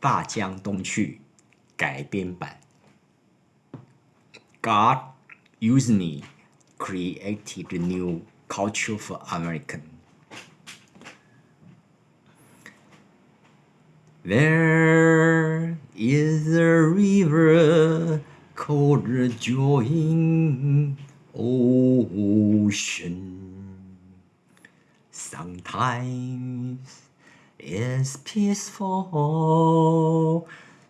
大江东去改编版。God used me, created a new culture for American. There is a river called the Join Ocean. Sometimes it's peaceful,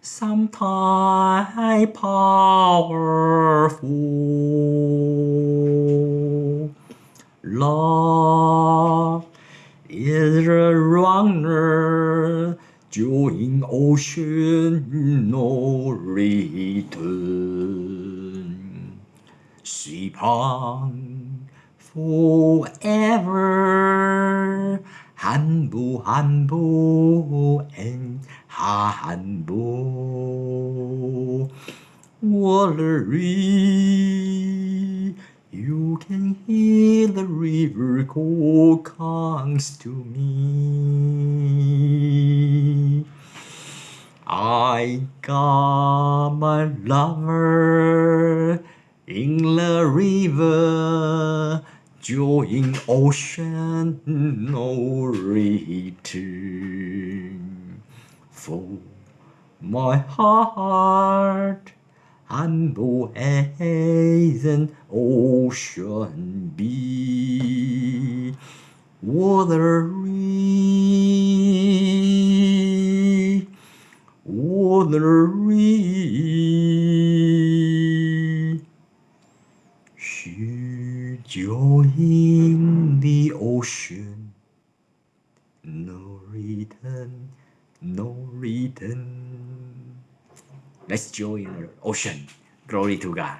sometimes powerful. Love is a runner, join ocean, no return. Sweep on forever, 한부 한부 and 한부. Watery, you can hear the river call comes to me. I got my lover in the river, join ocean, no return. For my heart 한보 an ocean be watery watery she join the ocean no return no return Let's join the ocean. Glory to God.